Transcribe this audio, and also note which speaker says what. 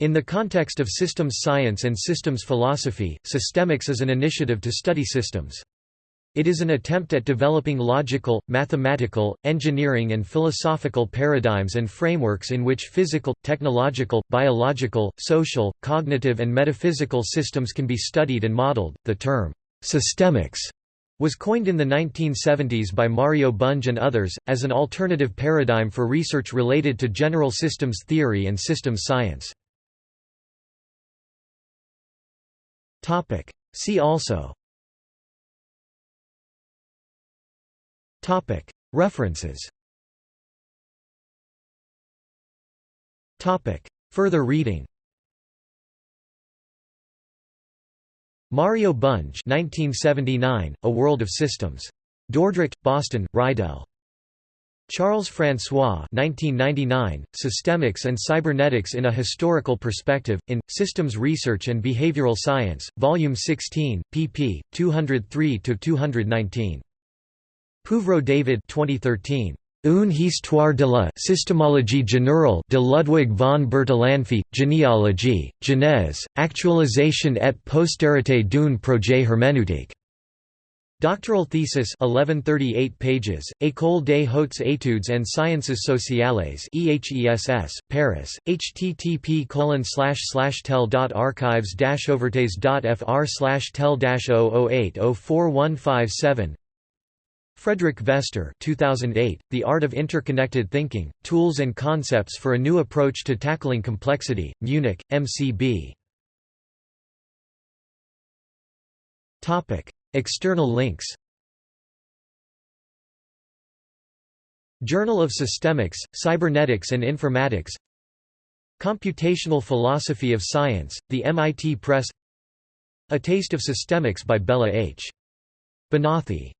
Speaker 1: In the context of systems science and systems philosophy, systemics is an initiative to study systems. It is an attempt at developing logical, mathematical, engineering and philosophical paradigms and frameworks in which physical, technological, biological, social, cognitive and metaphysical systems can be studied and modeled. The term systemics was coined in the 1970s by Mario Bunge and others, as an alternative paradigm for research related to general systems theory and systems science. See also. References. Further reading. Mario Bunge 1979, A World of Systems. Dordrecht, Boston, Reidel. Charles François 1999, Systemics and Cybernetics in a Historical Perspective, in, Systems Research and Behavioral Science, Volume 16, pp. 203–219. Pouvreau David 2013. Une histoire de la systémologie générale de Ludwig von Bertalanffy, généalogie, genèse, actualisation et postérité d'un projet herméneutique. Doctoral thesis 1138 pages, École des hautes études en sciences sociales EHESS, Paris, http tel.archives-ouvertes.fr tel-00804157 Frederic Vester 2008, The Art of Interconnected Thinking, Tools and Concepts for a New Approach to Tackling Complexity, Munich, MCB. External links. Journal of Systemics, Cybernetics and Informatics. Computational Philosophy of Science, The MIT Press. A Taste of Systemics by Bela H. Banathy